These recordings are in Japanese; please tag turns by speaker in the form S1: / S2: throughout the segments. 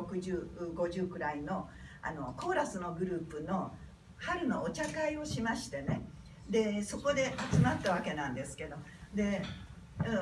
S1: 6050くらいのあのコーラスのグループの春のお茶会をしましてね。でそこで集まったわけなんですけど。で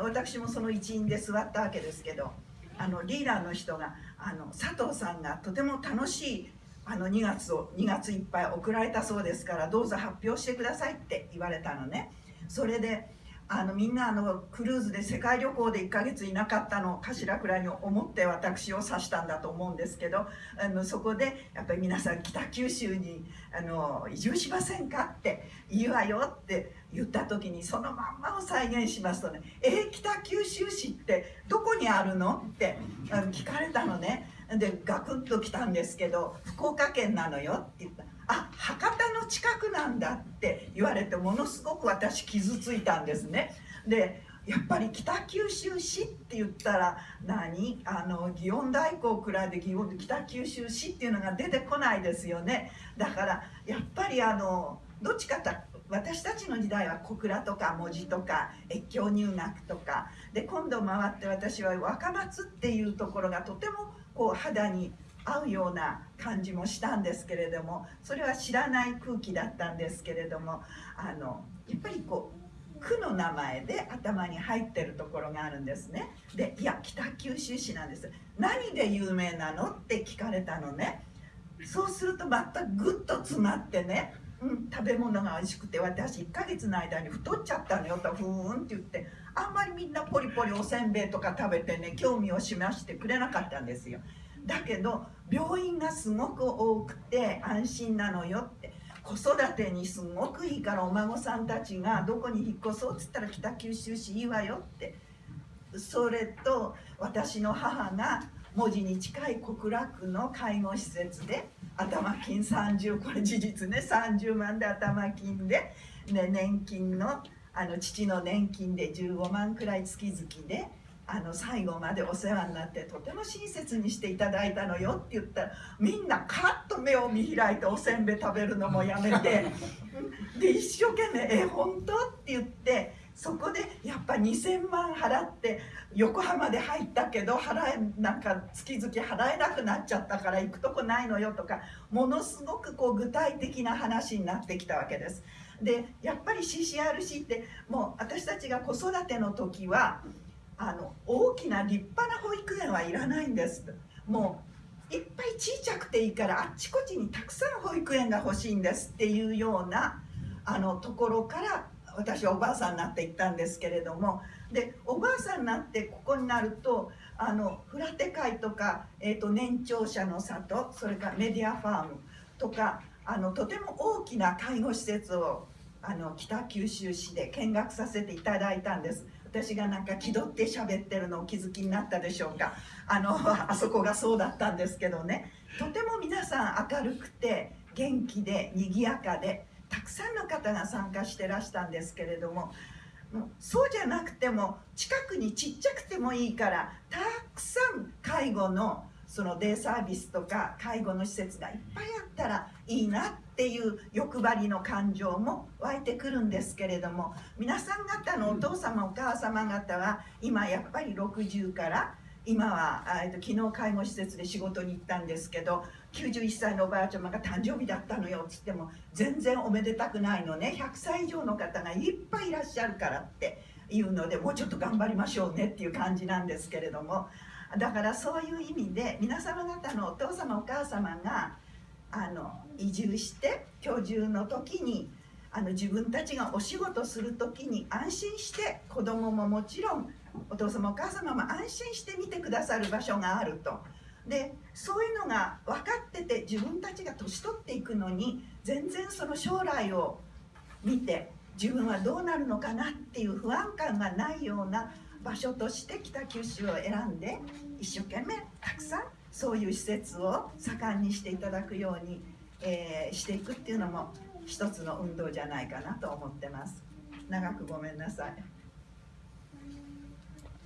S1: 私もその一員で座ったわけですけど。あのリーダーの人があの佐藤さんがとても楽しいあの2月を2月いっぱい送られたそうですからどうぞ発表してくださいって言われたのね。それであのみんなあのクルーズで世界旅行で1ヶ月いなかったのかしらくらいに思って私を指したんだと思うんですけどあのそこでやっぱり皆さん北九州にあの移住しませんかっていいわよって言った時にそのまんまを再現しますとね「え、北九州市ってどこにあるの?」って聞かれたのねでガクッと来たんですけど「福岡県なのよ」って言ったあ博多近くなんだって言われてものすごく私傷ついたんですね。でやっぱり北九州市って言ったら何？あの祇園大工くらいで北九州市っていうのが出てこないですよね。だからやっぱりあのどっちかと私たちの時代は小倉とか文字とか越境入学とか。で今度回って私は若松っていうところがとてもこう肌に合うような感じもしたんですけれどもそれは知らない空気だったんですけれどもあのやっぱりこう区の名前で頭に入ってるところがあるんですね。でいや北九州市なんです。何で有名なのって聞かれたのね。そうするとまたぐっと詰まってねうん、食べ物が美味しくて私1ヶ月の間に太っちゃったのよとふーんって言ってあんまりみんなポリポリおせんべいとか食べてね興味を示してくれなかったんですよ。だけど病院がすごく多くて安心なのよって子育てにすごくいいからお孫さんたちがどこに引っ越そうっつったら北九州市いいわよってそれと私の母が文字に近い小倉区の介護施設で頭金30これ事実ね30万で頭金で、ね、年金のあの父の年金で15万くらい月々であの最後までお世話になってとても親切にしていただいたのよって言ったらみんなカッと目を見開いておせんべい食べるのもやめて で一生懸命「え本当?」って言ってそこでやっぱ2,000万払って横浜で入ったけど払えなんか月々払えなくなっちゃったから行くとこないのよとかものすごくこう具体的な話になってきたわけです。でやっぱり CCRC ってもう私たちが子育ての時はあの大きな立派な保育園はいらないんです。もういっぱい小さくていいからあっちこっちにたくさん保育園が欲しいんですっていうようなあのところから私はおばあさんになっていったんですけれども。でおばあさんになってここになるとあのフラテ会とか、えーと、年長者の里それからメディアファームとかあのとても大きな介護施設をあの北九州市で見学させていただいたんです。私がなんか気取って喋ってるのを気づきになったでしょうか。あのあそこがそうだったんですけどね。とても皆さん明るくて元気で賑やかでたくさんの方が参加してらしたんですけれどもそうじゃなくても近くにちっちゃくてもいいからたくさん介護のそのデイサービスとか介護の施設がいっぱいあったらいいなっていう欲張りの感情も湧いてくるんですけれども皆さん方のお父様お母様方は今やっぱり60から今は、えっと、昨日介護施設で仕事に行ったんですけど91歳のおばあちゃまが誕生日だったのよっつっても全然おめでたくないのね。100歳以上の方がいっぱいいらっしゃるからっていうのでもうちょっと頑張りましょうねっていう感じなんですけれどもだからそういう意味で皆様方のお父様お母様があの移住して居住の時にあの自分たちがお仕事する時に安心して子供ももちろんお父様お母様も安心して見てくださる場所があると。でそういうのが分かってて自分たちが年取っていくのに全然その将来を見て自分はどうなるのかなっていう不安感がないような場所として北九州を選んで一生懸命たくさんそういう施設を盛んにしていただくように、えー、していくっていうのも一つの運動じゃないかなと思ってます。長くごめんなさい。